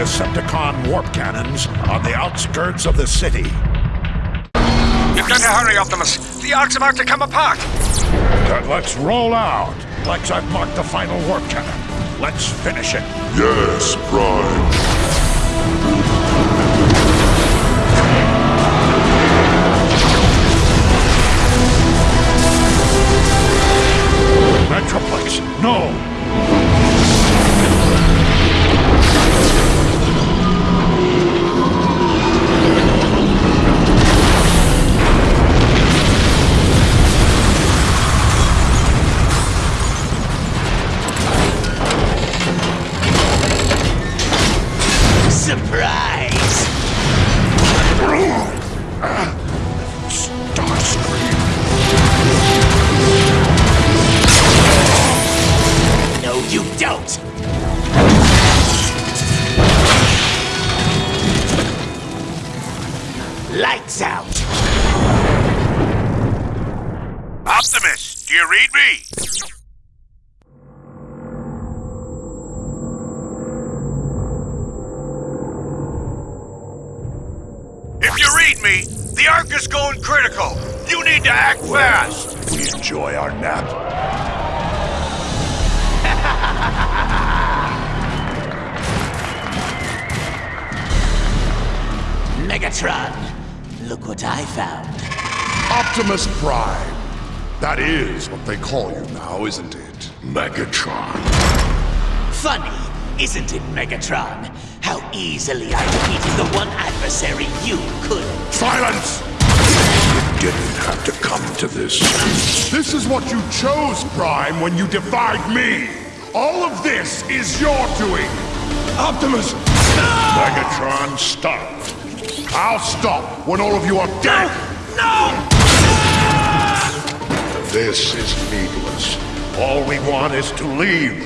Decepticon warp cannons on the outskirts of the city. You've got to hurry, Optimus. The Ark's about to come apart. Then let's roll out. Plex, I've marked the final warp cannon. Let's finish it. Yes, Prime. Optimus, do you read me? If you read me, the Ark is going critical. You need to act fast. We enjoy our nap. Megatron, look what I found. Optimus Prime. That is what they call you now, isn't it? Megatron. Funny, isn't it, Megatron? How easily I defeated the one adversary you couldn't. Silence! You didn't have to come to this. This is what you chose, Prime, when you defied me. All of this is your doing. Optimus! Megatron, stop. I'll stop when all of you are dead. No! This is needless. All we want is to leave.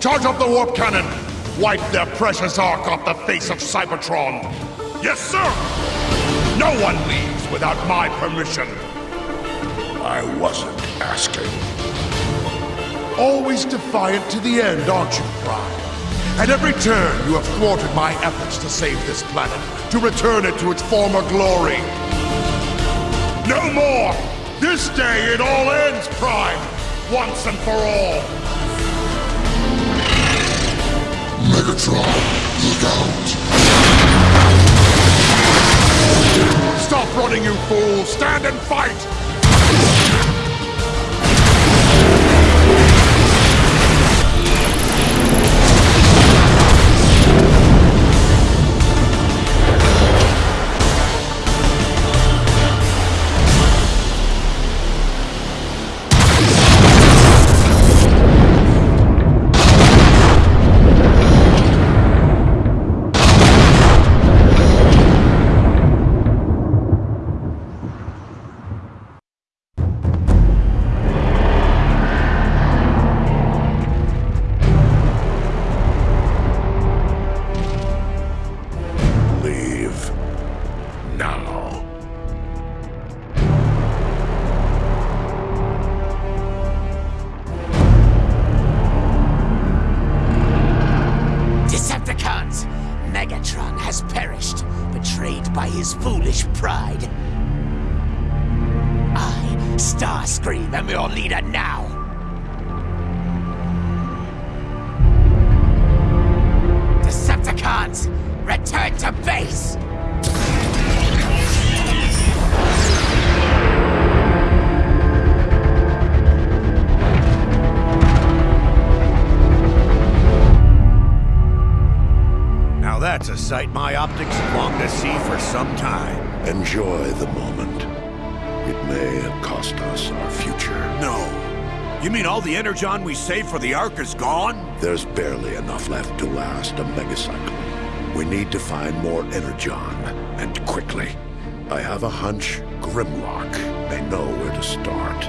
Charge up the warp cannon. Wipe their precious ark off the face of Cybertron. Yes, sir. No one leaves without my permission. I wasn't asking. Always defiant to the end, aren't you, Prime? At every turn, you have thwarted my efforts to save this planet, to return it to its former glory. No more! This day it all ends, Prime! Once and for all! Megatron, look out! Stop running, you fool! Stand and fight! Megatron has perished, betrayed by his foolish pride. I, Starscream, am your leader now. Decepticons, return to base! Sight my optics longed to see for some time. Enjoy the moment. It may have cost us our future. No. You mean all the energon we saved for the Ark is gone? There's barely enough left to last a megacycle. We need to find more energon, and quickly. I have a hunch Grimlock may know where to start.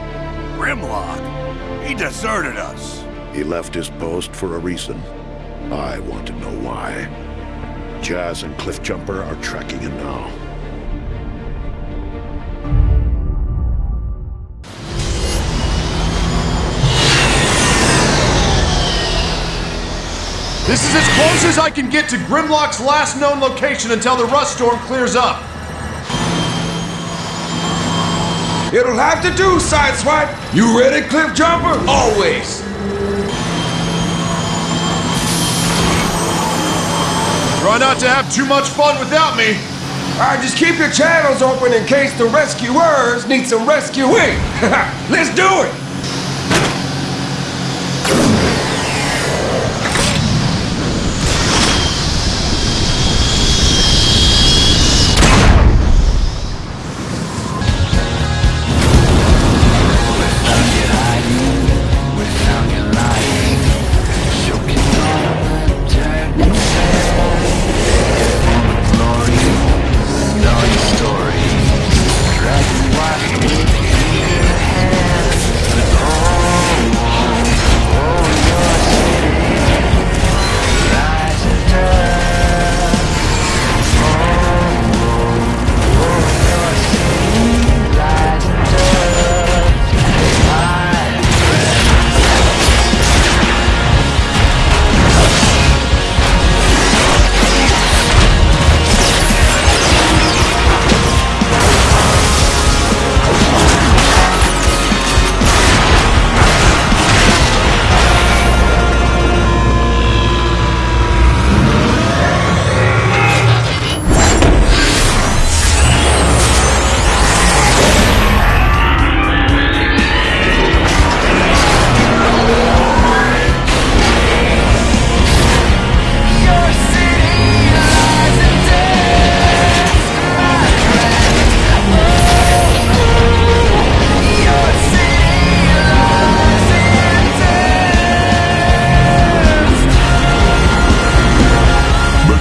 Grimlock? He deserted us. He left his post for a reason. I want to know why. Jazz and Cliffjumper are tracking him now. This is as close as I can get to Grimlock's last known location until the rust storm clears up. It'll have to do, Sideswipe. You ready, Cliffjumper? Always. Try not to have too much fun without me. All right, just keep your channels open in case the rescuers need some rescuing. Let's do it.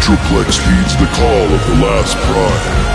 Metroplex heeds the call of the last Prime.